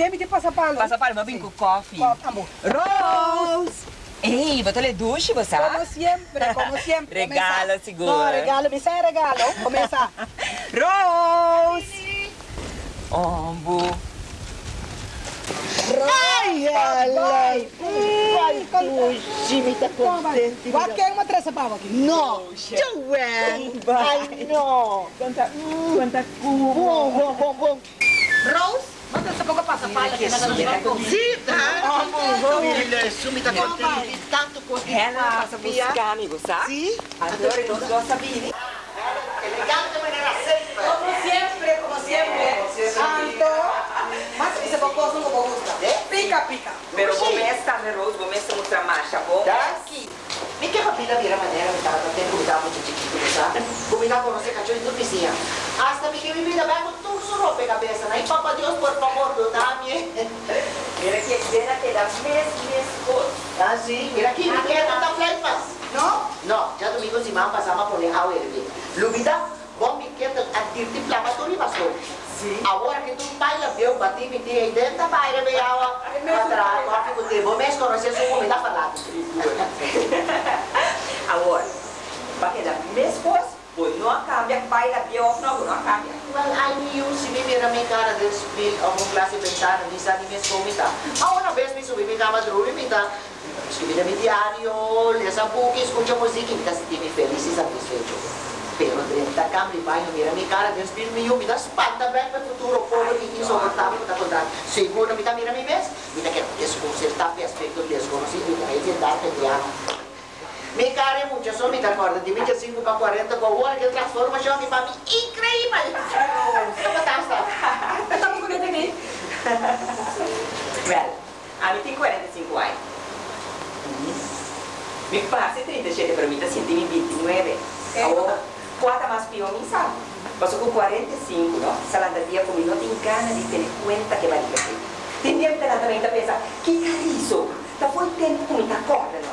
kuneyo? Aqui dentro de passapalo. Pasapalo, mabing ko coffee. Coffee, amor. Rose! Ei, botole duche, você? Como sempre, como sempre. Regalo, seguro. No, regalo, me sai regalo. Começa. Rose! Ombo. Ai, ai, ai. Jimmy tá contente. Qualquer uma tressa pau aqui. No, Joanne. Ai, no. Quanta, quanta. Bom, bom, bom, bom. Rose, tampoco pasa palla che non lo Sì, ela Il subito contento di tanto così. È la musica, amico, sa? Sì. Allora non lo sapevi. Elegante maniera sempre. Como sempre, como sempre. Santo. Mas se se poco não vou gusta. Né? Pica, pica. Mas vou mestre, Rose? Vou a mostrar marcha, vou. aqui. Mikä kapila vielä mä tiedän, mitä te kuvitaan mut chiquitusa. Kumina conoce cacho en tu piscina. Hasta mi que vivida va con tu su ropa cabeza. Ay, papá Dios, por favor, tú dame. Eh. Mira que era que las mes, mes, Ah, sí. Mira aquí, mira que tanta flipas. ¿No? No, ya domingo si mamá pasaba por el agua hervir. Lubida, bombi, que te actirte inflamatorio y basura. Sim. Agora que tu pai la viu, bati me tinha aí dentro, pai era meio aula. Atrás, agora fico tempo, mas conhecer sua comida falada. Agora, porque da minha esposa, pois não cambia, da pior, não, não cambia. Well, I knew si mi mira mi cara del spil o un clase ventana di sa di me scomita. Ma una vez mi subi mi cama drubi mi da scrivere mi diario, lesa buchi, escucha musica, mi da sentirmi felice e satisfecho. spero di diventare campione di mira mi cara di spiro mi yumi da spatta beh per futuro povero di insopportabile da contare sicuro mi da mira mi ves mi da che discorso sta per aspetto di mi da e da italiano mi care mucho sono mi d'accordo di 25 a 40 con ora che trasforma ciò mi fa mi incredibile. Come sta sta? Con te lì well avete 45 anni. Mi passa 37 per me da 29 Ora Quarta más piomizado. Mas con 45, ¿no? Salandaría como no tiene ganas de tener cuenta que varía. Tendría la mente a pensar, ¿qué carizo? Da fue tempo que me está corta, ¿no?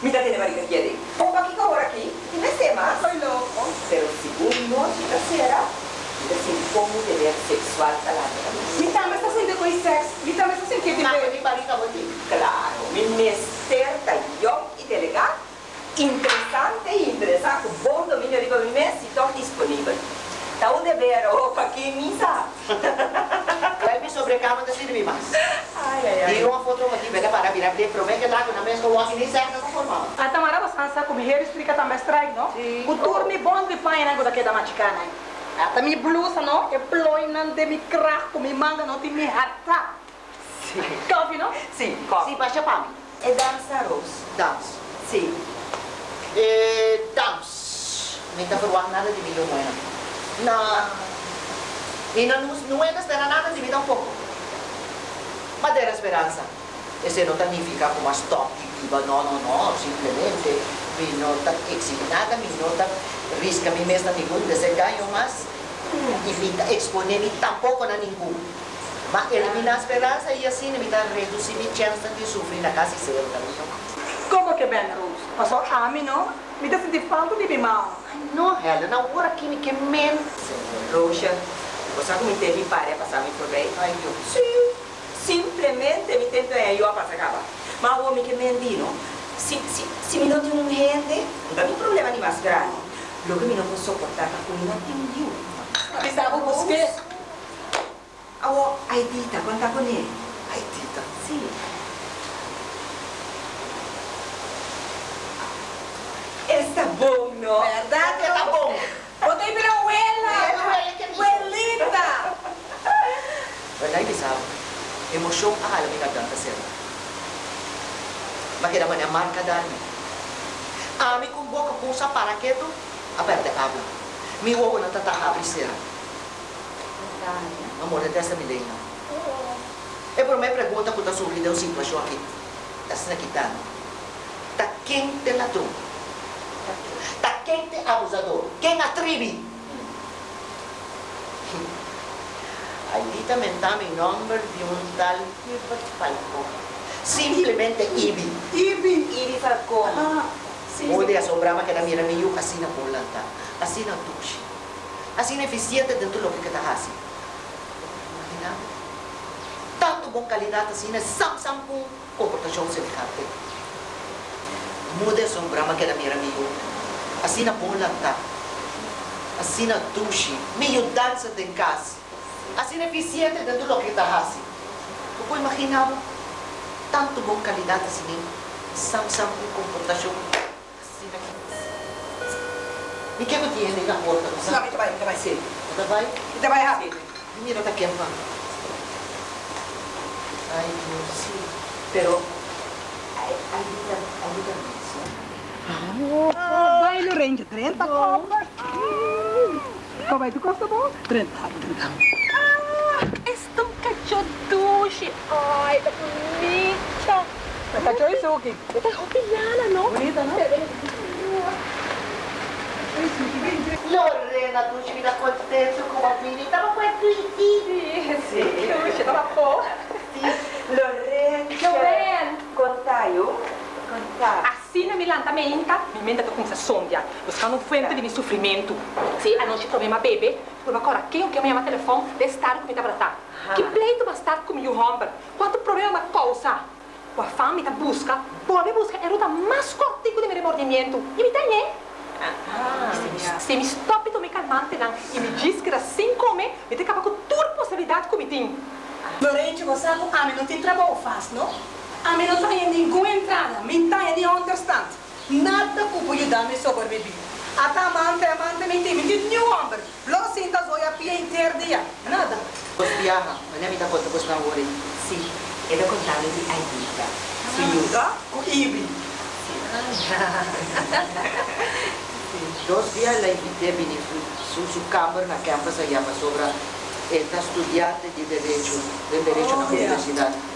Mi da tiene varía quiere. Opa, ¿qué ahora aquí? Y me sé más, soy loco. Pero segundo, si la será, da como deber sexual salandaría. Mi también está haciendo con sexo, mi está haciendo ah, que te pues pegue mi pareja por ti. Claro, mi mester, tallón y delegado. Interessante e interessante. Bom domínio de movimento e estou disponível. Tá um dever, opa, que misa. Vai me sobrecama de servir mais. Ai, ai, ai. Tira uma foto aqui, pega para virar de promete que lá na mesma walk nem serve não formal. A Tamara Basansa como here explica também strike, não? Sim. O turno bom de pai né, quando da maticana. Ata mi blusa, não? E não de mi crack, mi manga, não tem mi harta. Sim. Coffee, não? Sim, Sim, come. baixa para mim. É dança, Rose. Dance. Sim. Eh, e, dams. Menta verwacht nada de vida humana. Na, e não, não era esperar nada de vida um pouco. Mas era esperança. Esse não significa como as top viva, não, não, não, simplesmente mi nota examinada, mi nota risca mi mesma ningún desengaño más y evita exponer y tampoco a ningún. Va eliminar esperança e assim evitar reduzir minha chance de sofrer na casa e ser. ben Roos. Maar zo Ami no, met dat die fout di bij mij. No Helen, nou ora kimi che men. Roosje, cosa mi devi fare passarmi por lei? Ai io. Sì, simplemente mi tento aiutare a passare. Ma uomo che mendino, Sì, sì, se mi non ti un rende, non è un problema di mascherano. Lo che mi non posso portare a cui non ti mi indio. Pensavo fosse... Ah, oh, hai dita, quanta con lei? Hai dita? Sì. Está bom, não? Verdade, Tá bom. É, abuela, que lindo. Abuelita. Wala bisao. Emosyong akala may nagdanta sila. Bakit naman ang marka dami? Ami kung buka pusa para keto, aperte kabla. Mi wo na tatahabri sila. Amor, é dessa milena. E por me pergunta kung tasuli daw sitwasyon aqui. Tas nakita. Ta quem te ladrão? Ta quem te abusador? Quem atribi? Aí também está meu número de um tal Gilbert Falco. Simplesmente Ibi. Ibi. Iri Falcon. Ah. Pode assombrar que na minha meio assim na pulanta. Assim na tuxi. Assim na eficiente dentro do que está assim. Imagina? Tanto bom qualidade assim na sam sam com comportação semelhante. Muda assombrar que na minha. Assim na pulanta. Assim na tuxi. Meio dança de casa. Assim eficiente dentro do que está assim. Tu pode imaginar tanto bom qualidade assim, sam-sam com comportação assim aqui. E que eu tinha na porta, não ita vai, ita vai. Sim. Tá vai? Ita vai rápido. Mira tá aqui, mano. Ai, Deus. Sim. Pero, ay, ayuda, Vai, Lorente, 30 copas. Como é que custa bom? 30, 30. Ah, estou cachoduche. Ai, tá bonita. Tá cachorro isso aqui. Tá roupilhada, não? Bonita, não? Lorena, tu ci da contento com a filha. Tava com a filha. Sim. Puxa, tava boa. Lorraine. Lorraine. Contaio. Contar. Na Milan, tá mente, mente comincia a sondia, buscando fuente di mio soffrimento. Sì, a non problema, bebe. Ma agora, quem eu quero me chamar telefone, deve estar comigo para tá. Que pleito vai estar comigo, homem? Quanto problema causar? O fame tá busca, pode buscar a ruta mais cortico de meu remordimento. E me tem, né? Se mi stoppi to mi calmante não, e me diz que assim come, me tem capaz com toda possibilidade que me tem. Lorente, você sabe, a mim não tem trabalho fácil, não? Американская encuentran, ментая не understand. Надо купую даме sobrevivir. Ata mante amante menti menti nyuamber. Lo sinta zoya pia interdia. Nada. Cospiaha, non è mica fatto questo amore. Sì, è da contare di aiuta. Si aiuta? O ibi. Dos dia la invité bine su su camper na campus allá para sobra. Está estudiante de derecho, de derecho oh, en la universidad. Yeah.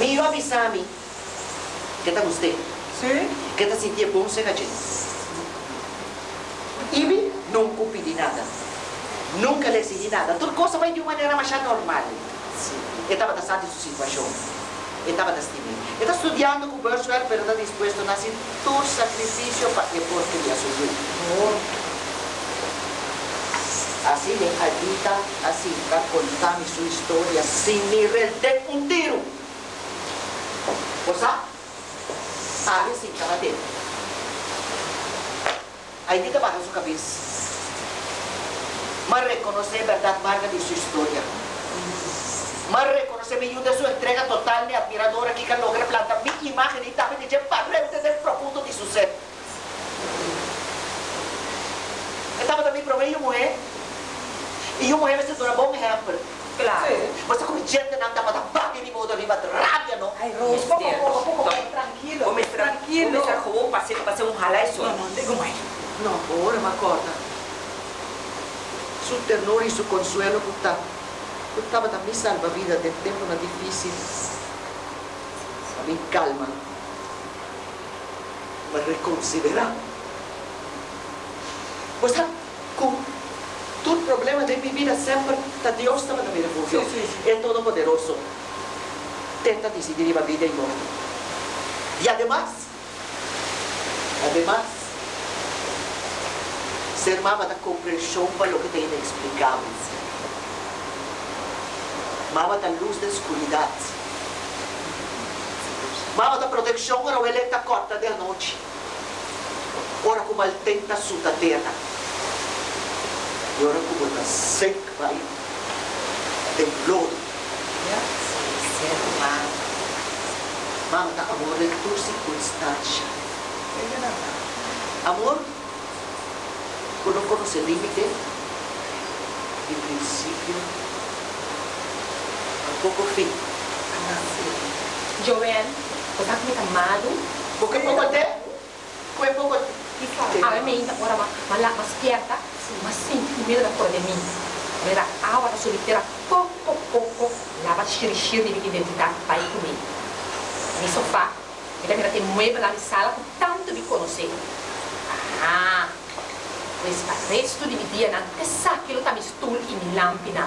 Iba a avisar que te gostei, Sim. que te sentia bom ser gente. Ibi nunca pedi nada. Nunca le exigi nada. Tudo coisa vai de uma maneira mais normal. Eu estava dançando em sua situação. Eu estava destinado. Eu estava estudando com o Bersuel, mas estava disposto a fazer todo sacrifício para que porque lhe ajudou. así me ayuda a Silva contarme su historia sin me de un tiro. ¿Cosa? Sabe si estaba. Ahí te baja su cabeza. Más reconoce verdad marca de su historia. Más reconoce mi ayuda su entrega total de admiradora que logra plantar mi imagen y también que lleva desde el profundo de su ser. Estaba también promedio mujer. E uma mulher se torna bom exemplo. Claro. Você come gente não dá para bater de modo arriba de rábia, não? Ai, Rose, pouco, pouco, pouco, pouco, tranquilo. Come tra- Tranquilo. come tra como passei passei um ralé só. Não, não, digo mais. Não, ora, ma acorda. Su ternura e su consuelo puta. Puttava da mi salva vida del tempo na difícil. Mi calma. Ma reconsidera. Com todo problema de minha vida sempre, tá Deus estava na minha refúgio. Sim, sim, É todo poderoso. Tenta decidir a vida e morte. E además, además, ser mama da compreensão para o que tem inexplicável. Mama da luz da escuridade. Mama da proteção para o electa corta da noite. Ora como ele tenta sua terra. yo era como las seis caballos en lodo. Manda amor en tu circunstancia. Amor, tú no conoces límite y principio, tampoco fin. Joel, ¿estás muy amado? ¿Por qué poco te? ¿Por qué poco te? A mí me ahora más, más, más. ma senti il mio da cuore di me era aura solitera poco poco lava shirishir di identità vai con me. mi sofà e la mia te muove la risala, con tanto di conosce. ah questo resto di via non che sa che lo tami stul in lampina.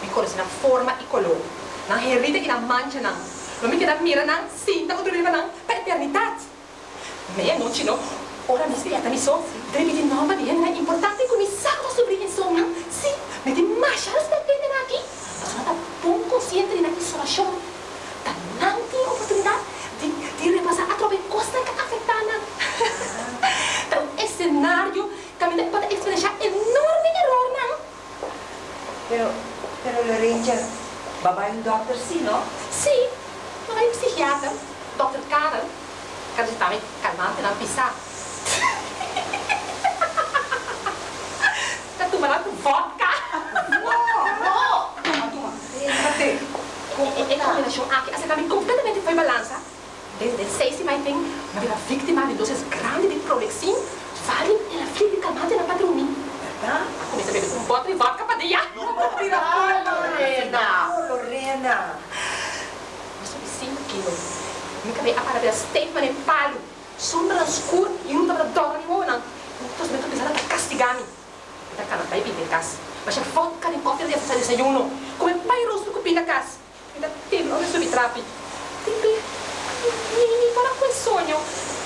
Mi conosce una forma e colore non è ride che non mangia non non mi chiede mira non sinta o dormiva non per eternità. Ma io non ci no. Ora, mi spiegata, mi so, devi di nova è importante come salva sobre insomma. Sì, mi di masha aspettare aqui. Ma sono da buon consciente di una isolazione. Da nanti opportunità di, di ripassare a trovare costa che affettano. Da un scenario che mi può esperienziare enorme errore, no? Pero, pero Lorenza, babay yung doctor si, no? Sì, ma è un psichiatra, dottor Karel, che sta calmante non pisà. Che tu me la vodka. Toma, toma. Bate. E, e combinação aqui, essa caminho completamente foi balança. Desde el 6 de maio, uma vítima de doses grandes de prolexin, falem ela fica calmante na patroni. Tá? Começa a beber um bote de vodka para dia. Ah, Lorena! Lorena. Mas sobre 5 quilos. Me acabei a para ver statement em palo. Sombra escura e não estava dor nenhuma, não. Então, me pensando para castigar-me. Da cana, vai vir em casa. Mas a vodka em cofre de fazer desayuno. Como é pai rosto com pinta casa. Me dá tempo, olha sobre trape. Tempo. Mi para sogno.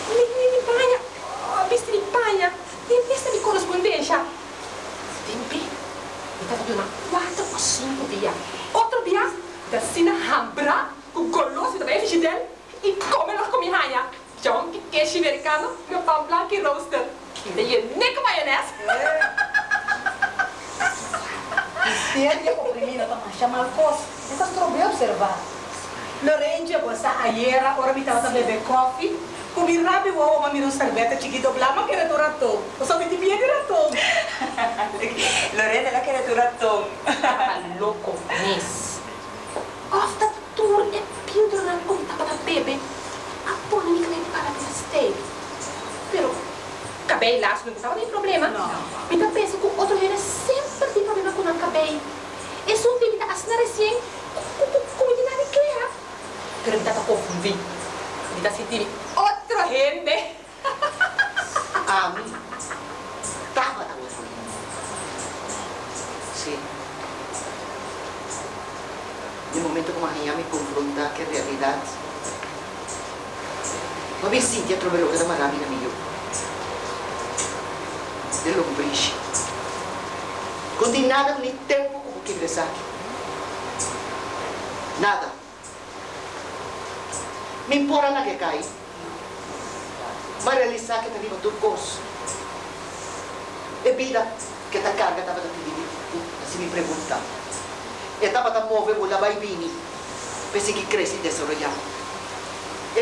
Mi, mi, mi bagna. Oh, visti mi bagna. E questa di corrispondenza. Tempi. Mi dà di una quattro o cinque via. Otro via. Da sina hambra. Con goloso da bem fidel. E come la come hanya. John que queijo americano. Meu pão blanco e roaster. E daí nem maionese. Истерия по примина тамаша малкос. Это стробе обсервар. Лоренджа боса аера, ora mi tava bebe coffee. Come il rabbi uovo ma mi non servetta ci guido blama che era tu ratto. Lo so che ti viene ratto. Lorena la che era tu ratto.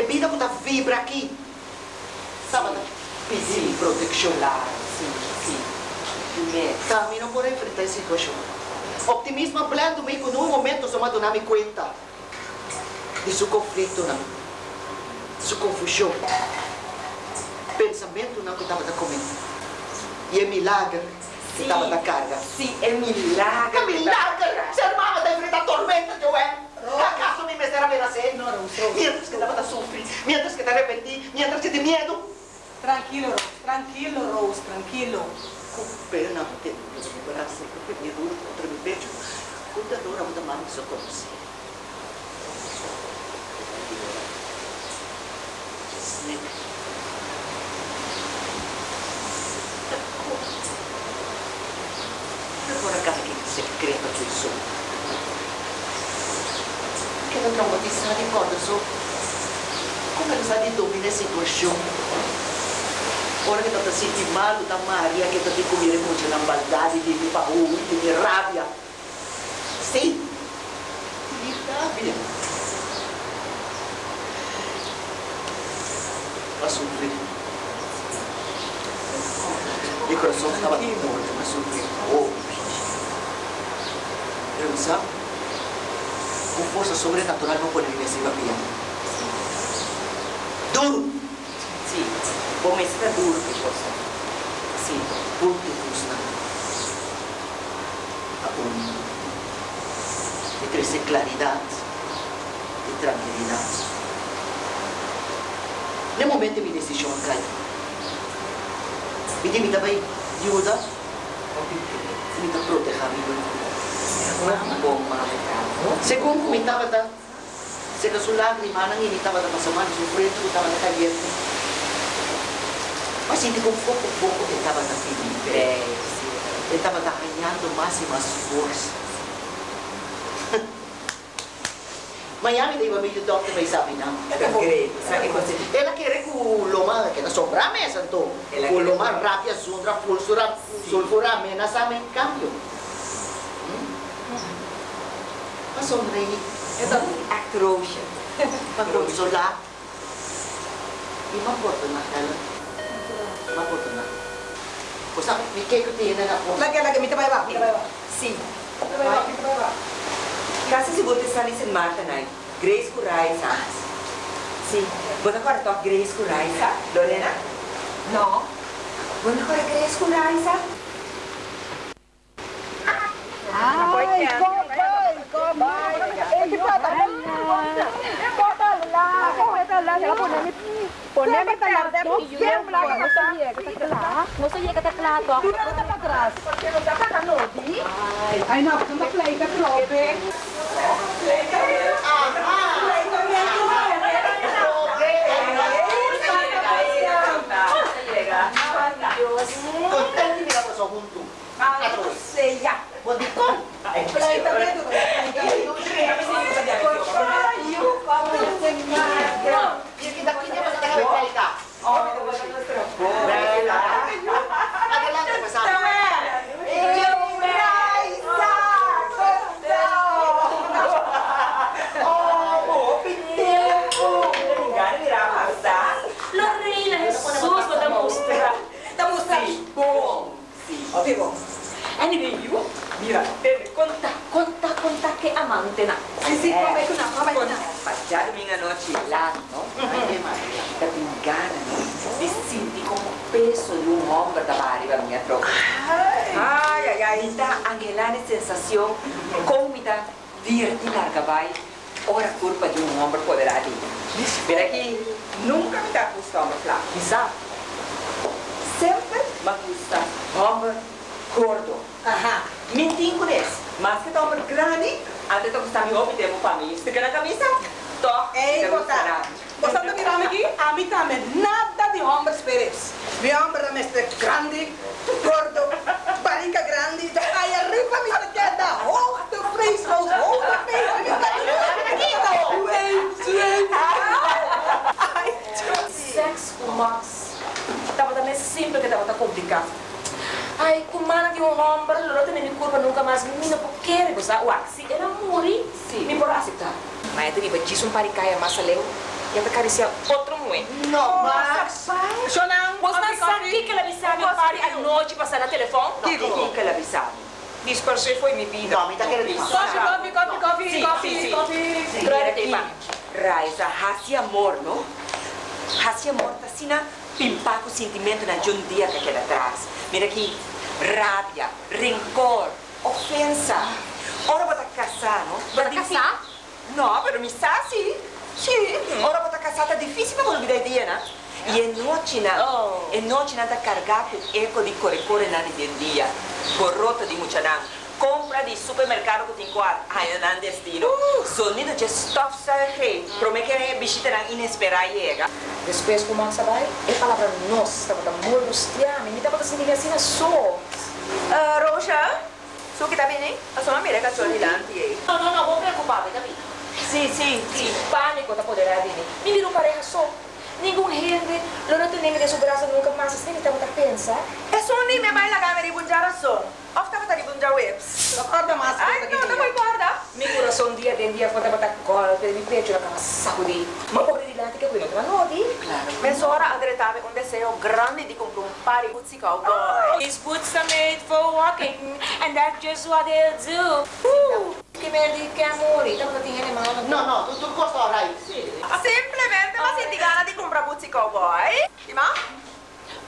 Vida que tá vibra aqui. Pedir proteção. Claro, sim, sim. Camino por enfrentar a situação. Optimismo hablando me con un momento só me me conta de su conflito, não. Su confusão. Pensamento não que estava da comendo. E é milagre que estava da carga. Sim, é milagre. Que milagre! Ser mamma da enfrentar tormenta, Joel! ¿Acaso mi empezar a pedacer. No, Rousseau. Mientras que te sufres, mientras que te arrepentí, mientras que te miedo. Tranquilo, Rose, tranquilo, Rose, tranquilo. Con pena te recuperarse, porque mi duro contra mi pecho, con dolor a una mano se conoce. Siempre. avrò come lo sa di domine si cosciò ora che tata senti male da Maria che tata di comire con una baldadi di paura uh, di miracolo sobrenatural no pone en ese iba. Duro. Sí. Pomesta duro que cosa. Sí. Punto tusna. Aún. Te crece claridad y tranquilidad. De momento mi decisión cae. Mi vida va ayuda. Mi vida proteja mi vida. Una bomba de se concomitaba da se que su lágrima nang initaba da masamano su frente que estaba caliente mas pues hindi con poco poco que estaba da Felipe estaba da ganhando más y más fuerza. Miami di ba medyo doctor may sabi na. Ela kere ku loma que na sobrame santo. Ku loma rapia sundra fulsura sulfura mena sa men cambio. nó xôn đi cái tấm acrosia bắt buộc xôn lá đi mắc buộc từ mặt đây luôn mắc buộc từ mặt của sao bị kê cái tiền đây là của lagi lagi minta bayar minta bayar si minta bayar minta bayar Caso si vuole stare in Marta, noi, Grace Curai Sanz. Sì, vuoi ancora tu Grace Curai Sanz? Lorena? No. Vuoi ancora Grace Curai Sanz? Ah, poi che Poneme para todo siempre que está que amigos pidemos para mí. Estava também. Sempre que estava complicado. Ai, com mana de um homem, loro tem me curva nunca mais me não quer gostar. Ué, se ela morrer, Sim. me por aceitar. Mas eu diz um paricaia massa leu, e ela acaricia outro mulher. No, Max. Sonang, Você sabe que ela me sabe o pari à noite passar no telefone? Digo que ela avisava. Dispersei foi minha vida. No, me tá querendo Coffee, coffee, coffee, coffee, coffee, sim, sim. coffee. Mira aqui, Raiza, hasi amor, não? Hasi amor tá assim com o sentimento na de um dia que queda atrás. Mira aqui, rábia, rancor, ofensa. Ora bota casar, não? Para casar? Não, pero me está sim. Sim. Ora bota casar tá difícil para olvidar dia, né? E é noite, né? Oh. É noite, né? Tá carregado com eco de core-core na dia. Borrota de muchanang compra di supermercato que tem quatro. Ai, não destino. Sonido de estofça rei. Promete che a bichita não inesperada chega. Depois começa a e fala para nós, sta tão morustiame, me estava sentindo assim na sua. Roja, sua que tá bem, hein? A sua mamãe é cachorrilante. Não, não, não, vou preocupar, tá bem? Sim, sim, sim. Pânico tá poderá vir. Mi vira um pareja so. Nenhum rende, não tem nem de sua graça nunca mais, assim, estava a pensar. É só um nome, mas lá, me rebundaram só. Ostacca di bunja अफ्तापता निपुञ्जा वेब्स् अर्धमास guarda. Mi curo sono dia den dia quando vado a colpe mi piace la cama saudi ma poi di là che qui non te la noti claro. Mezz'ora adrettave un deseo grande di comprare un pari di oh, these boots are made for walking and that's just what they'll do. Uh. che belli che amori dopo ti viene mano no no tutto il costo avrai sì. semplicemente ma se ti gana di comprare puzzico poi ma?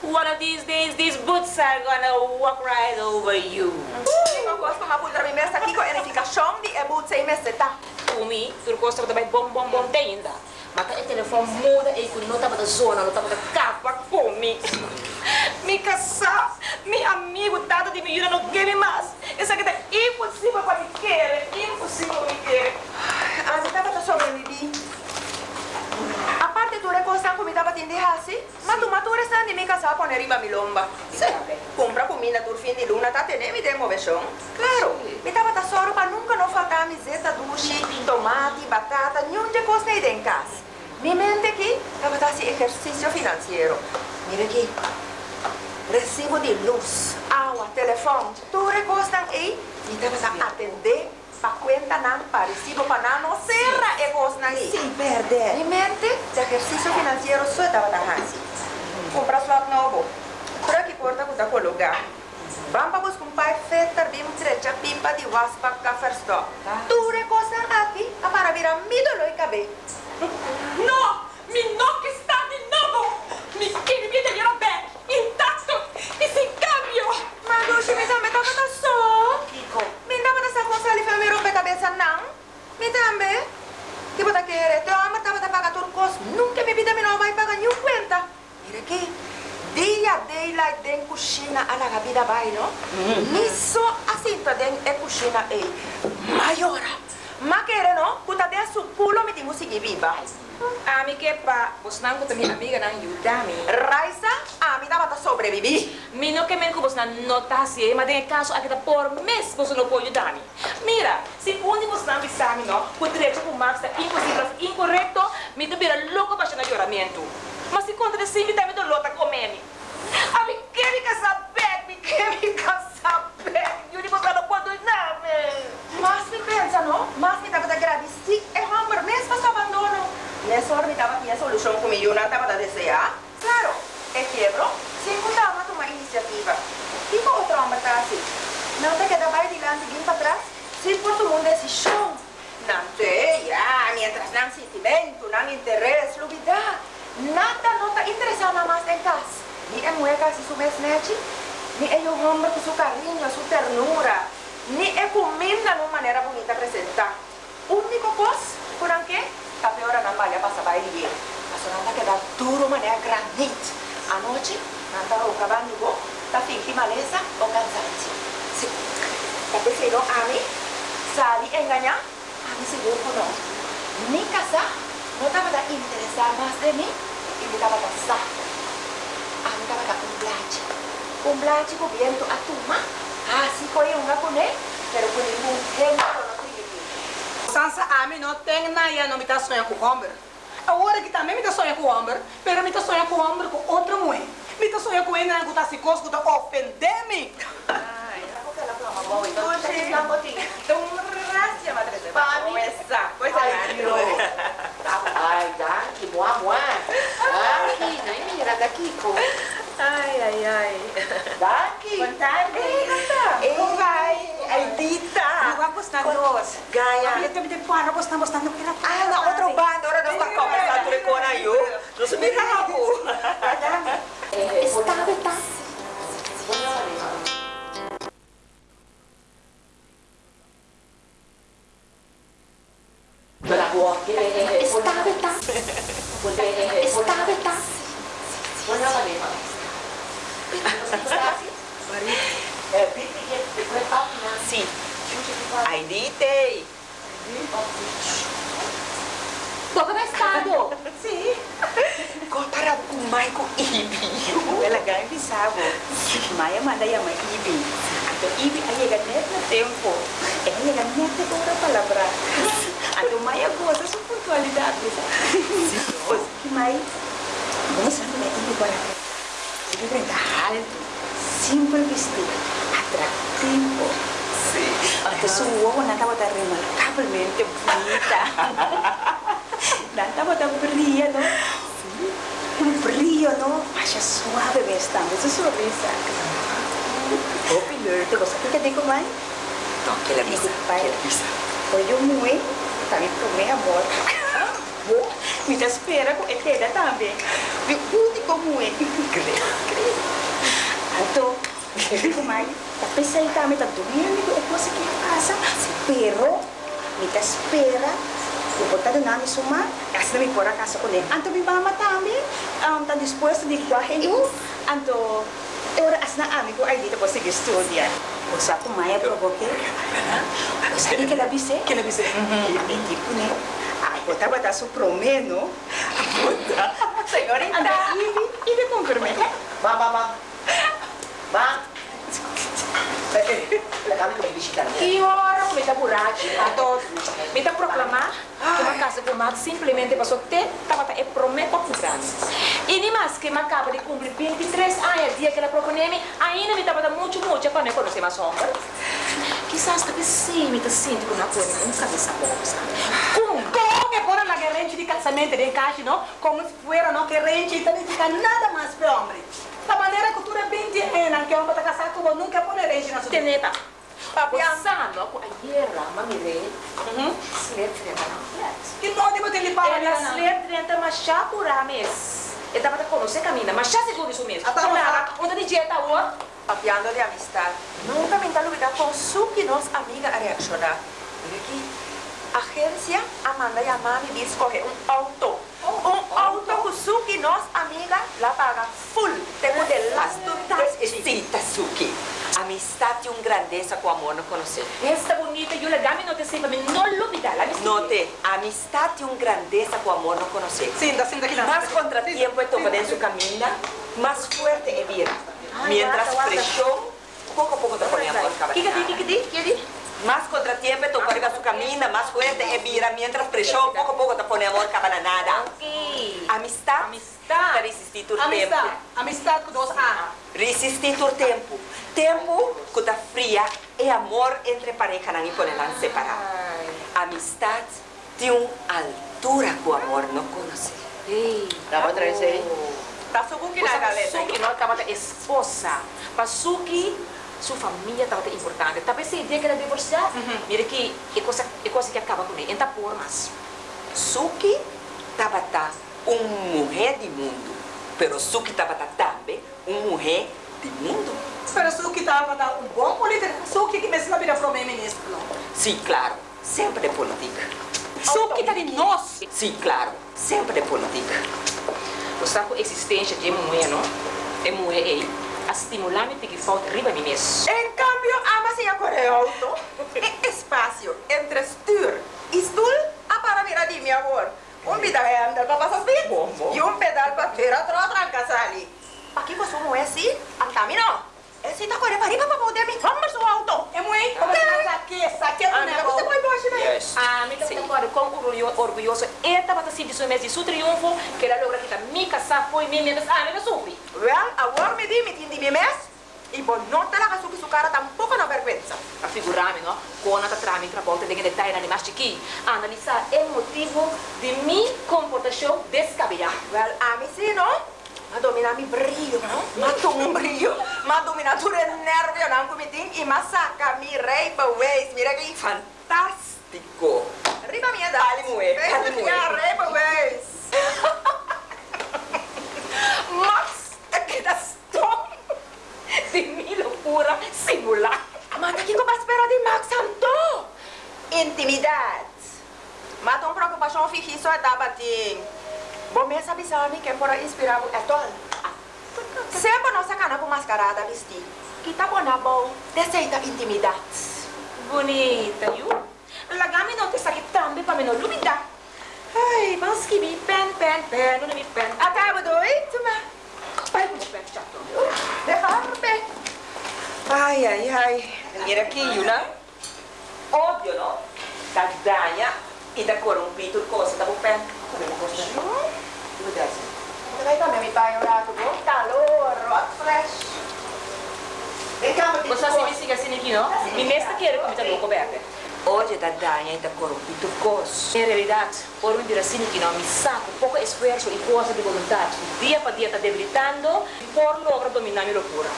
One of these days, these boots are gonna walk right over you. Umi, tu kosta kota bait bom bom bom teinda. Maka e not muda e zone, nota bata zona, nota bata for me. Mi casa, mi amigo tanto de miura não quer mais. It's like é impossible for me care, impossible for me querer. Mas eu tava sobre mim. A parte tu recosta comida pra tende hasi, ma tu matura sta di mi casa pone riba mi lomba. Sì. Compra comida tur fin di luna ta tene mi demo veshon. Claro. Mi tava da soro pa nunca no falta miseta dushi, tomati, batata, niente costa ide in casa. Mi mente che tava da si esercizio finanziario. Mira aqui. Recibo de luz, agua, telefone, tu recostan aí, mi tava da atender pakwenta ng parisibo panano sera e vos nali. Si perde. Ni mente, sa ejercicio financiero da trabajahan. Compra su nuovo. Pero que porta con taco lugar. Bamba vos compay fetar bim trecha pipa di waspa ka firsto. Tu re cosa api, a para vira mido lo cabe. No, mi no Guzmán porque mi amiga no ayuda a mí. Raiza, a mí daba para sobrevivir. Mi no que me Guzmán no está así, pero en caso aquí por mes vos no puedo ayudarme. Mira, si un Guzmán pisa a mí, no, por derecho por Max, imposible, incorrecto, me tuviera loco para lloramiento. Mas si contra de sí, me también dolor Não te queda para adiante, vim para trás. Se por todo mundo esse show. Não tem, já, mientras não sentimento, não interesse, luvidade. Nada não está interessado mais em casa. Ni é que se mesnete, ni é o homem com seu carinho, sua ternura, ni é comida de uma maneira bonita apresentar. Único coisa, por que a pior não vale passar para ele. A senhora está quedando duro, maneira granite. À noite, não está o cavalo, está fingindo maleza ou cansaço. Sí. Ya prefiero a mí salir a engañar a mi seguro no. Mi casa no te va a interesar más de mí y me va a. A mí te va a un blache. Un blache cubierto a tu mamá. Ah, así con una con él, pero con ningún género no te Sansa a mí no tengo nada, no me está soñando con hombre. Ahora que también me está soñando con hombre, pero me está soñando con hombre con otra mujer. Me está soñando con él, no me gusta así, con ofenderme. Ah. Ai, daqui, moa, moa. Daqui, nem mira, daqui, co. Ai, ai, ai. Daqui. Boa tarde. Ei, vai. Aidita. Não gostar nós. Gaia. Eu também tenho não. Ah, na outro bando, ahora nos está conversando con eu. Nos miramos. siempre vestido atractivo. Sí. Entonces hubo una tabota remarcablemente bonita. una tabota brilla, ¿no? Sí. Un brillo, ¿no? Vaya suave me está, esa sonrisa. Popular. ¿Te gusta que te digo, May? No, que la misa, que la misa. Pues Oye, muy, también tomé amor. Me espera con ella también. Me gusta como. Creo, creo. Então, mais, tá pensando também, tá doendo, é coisa que passa. Pero, me te espera Pupunta doon namin suma, kasi namin pura casa ko din. Anto mi mama tami, um, tan dispuesto di kwahe yo. Anto, ora as na ami ko ay dito po sige studia. Usa ko maya provoke. Usa ni kelabise? Kelabise. Hindi ko ne. Ako taba ta su promeno. Puta. Senhorita. Anda, ibi, ibi confirme. Ma, ma, ma. Ma? Eh, eh, la kami ko may bisita na. Ior, may taburachi, ato. May taproklama, que makasa po mak e prometto a tapata e prometo puran. che mi que di de 23 anni años dia che la proponeme, ainda mi me molto, molto a pa me conoce mas hombre. Quizás que sì, mi ta sinto con una cosa, un cabeza cosa. Comunque, ancora la guerrente di cazzamento dei casi, no? Come se fuera, no? Guerrente italiana, nada más per ombre. La manera é bem de rena, que homem está casado com nunca põe rente na sua Teneta. Papi, Pensando, a guerra, mami rei, sled trenta não que não devo ter a Ela minha sled trenta, mas já por a. Eu tava com você caminha, mas já seguro isso mesmo. Ah, tá. Olha, onde de dieta o Papiando de amistad. Nunca me está olvidando con su que nos amiga a reaccionar. Mira aquí. Agencia Amanda y a mami vi escoger un auto. Tsuki nos amiga la paga full. Tengo de las Sí, Tsuki. Amistad y un grandeza con amor no conocer. Esta bonita Yula, dame no lo. Note, amistad y un grandeza con amor no conocer. Sí, sin que Más contratiempo en su camina, más fuerte es vida. Mientras presión, poco a poco te ponía ¿Qué, qué, qué, qué, más contratiempo, tu su camina más fuerte. Y mira, mientras presión, poco a poco te ponemos cabananada. Okay. Amistad. Amistad. Resistir tu tiempo. Amistad dos A. Resistir tu tiempo. Tiempo que te fría y amor entre pareja no ponerán separado. Amistad de una altura que amor no conoce. La otra vez ahí. Pasuki na galera. Pasuki, ¿eh? nós estamos esposa. Pasuki sua família estava importante. Talvez se dia que ela divorciar, mira que é coisa, é coisa que acaba com ele. Então por mais. Suki estava tá uma mulher de mundo, pero Suki estava tá também uma mulher de mundo. Pero Suki estava dar um bom político. Suki que me ensina a virar primeiro-ministro. não? Sim, claro, sempre de política. Suki tá de nós. Sim, claro, sempre de política. O saco existência de mulher, não? É mulher aí. a stimolare perché faut ribavimis. En cambio, ama si auto. E espacio entre y stul a ah, para mira di mi amor. Un pedal para bien y un pedal para ver ¿Para qué es así? Antamino. Ρίπα στο αυτο. Εμού εί. Οκ. Σακέσα και ένα. Πάση con orgulloso. Eta va a su mes su triunfo que la logra que mi casa fue mi mientras ah, a mí me sufrí. Well, a war me di IMMS e poi non te la casuki su cara tampoco una vergogna. Ma figurami, no? Con una tramite a volte dei dettagli animati chi analizza il motivo di mia comportazione descabellata. Well, ami sì, no? Ma domina mi brio, no? Ma tu un brio, ma domina tu il nervio, non come ding, e ma sacca mi rape ways, mi rape infante. É bating. Bom, me sabe sabe que por inspirar é todo. Sempre não sacana com mascarada vestir. Que tá bom na bom. Deseita intimidade. Bonita, viu? Lagami não te saque também para me não duvidar. Ai, mas que me pen, pen, pen, não me pen. Acaba doido, mas... Vai com o pen, chato. Dejarme. Ai, ai, ai. Mira aqui, Yuna. Óbvio, não? Da danha e da corrompido coisa da bupen. Como coisa? Cuidado. Vai também me pai orar com bom odio da daña y da corrompe tu cos. En realidad, por un diracino que no me saco, poco esfuerzo y fuerza de voluntad, día para día está debilitando y por logro dominar mi locura.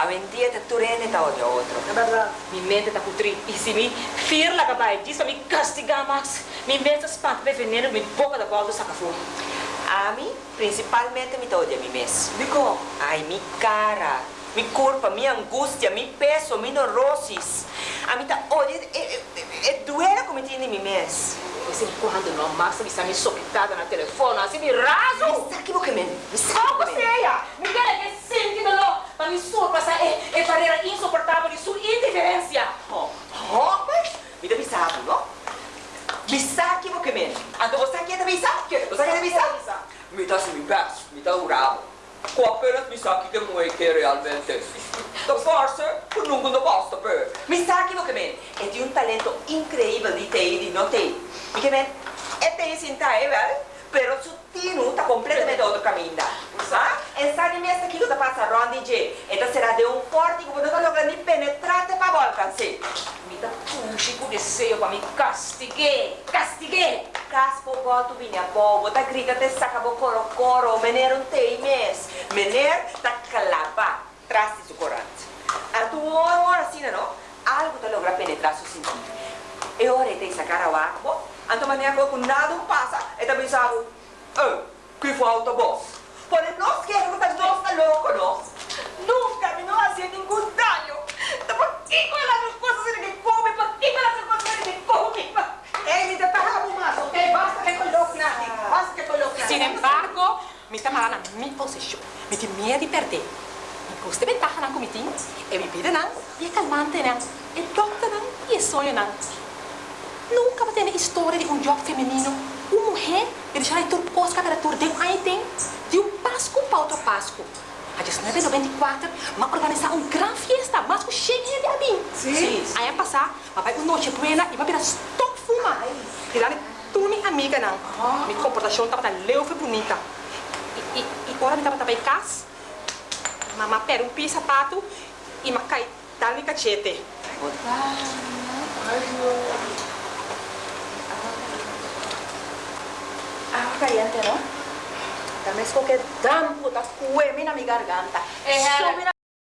A vendida está turena está odio a otro. La verdad, mi mente está putri y si me firla capaz disso, me castiga más. Mi mente espanta de veneno, mi boca de baldo saca fuego. A mí, principalmente, me odia mi mes. Digo, ay, mi cara, mi culpa, mi angústia, mi peso, mi neurosis. A mí está vez em quando, não massa mi sami soquetada na telefone, assim me raso. Me saque boca men. Me che boca men. mi quer che sente de lo, mas mi sua passa é é barreira insuportável de sua indiferença. Oh, oh, mas me dá me sabe, não? Me saque boca men. Ando você aqui che sabe? Você aqui também sabe? Me dá se me passa, me dá o rabo. Qua per mi sa che muoio che realmente. Da forse, non basta per. Mi sa che me è di un talento incredibile di te e di non te. Que me? É ter sim, tá, é verdade? Pero su tino está completamente outro caminho. Ah? Ensane me esta aqui que passando ronda de. Esta será de um forte que você está logrando penetrar para voltar, sim. Me dá puxe com desejo para me castigar, castigar. Caspo boto vinha bobo, tá grita te saca bo coro coro, mener um tei mes. Mener tá calaba, trás de su corante. A tu hora hora assim, não? Algo tá logra penetrar su sentido. E ora te sacar ao arco, anto maneira com nada passa, e tá pensando, Eh, que falta boss. Porém, nós queremos que nós tá louco, não? Nunca me não fazia nenhum dano. Então, por que com elas não coisas ele me come? Por que com elas não coisas ele me come? Ei, me dá para fumaça, ok? Basta que coloque na aqui. Basta que coloque na Sin embargo, me está na minha possessão. Me tem medo de perder. Me custa ventaja na comitim. E me pide não. E é calmante não. E docta não. E é sonho não. Nunca vai ter história de um jogo feminino. Uma mulher que deixa a turcos temperatura de um item de um Páscoa para outro Páscoa. A 1994, vai organizar uma grande festa, mas com cheio de ali. Sim. Aí vai passar, vai para noite buena e vai virar stop fuma. E lá, tu minha amiga não. Minha comportação estava leu foi bonita. E, e, e agora me estava também casa. Mamá pera um pi sapato e ma cai dali cachete. Agua caliente, ¿no? Dame eso que dan puta cuemi na mi garganta. Mira,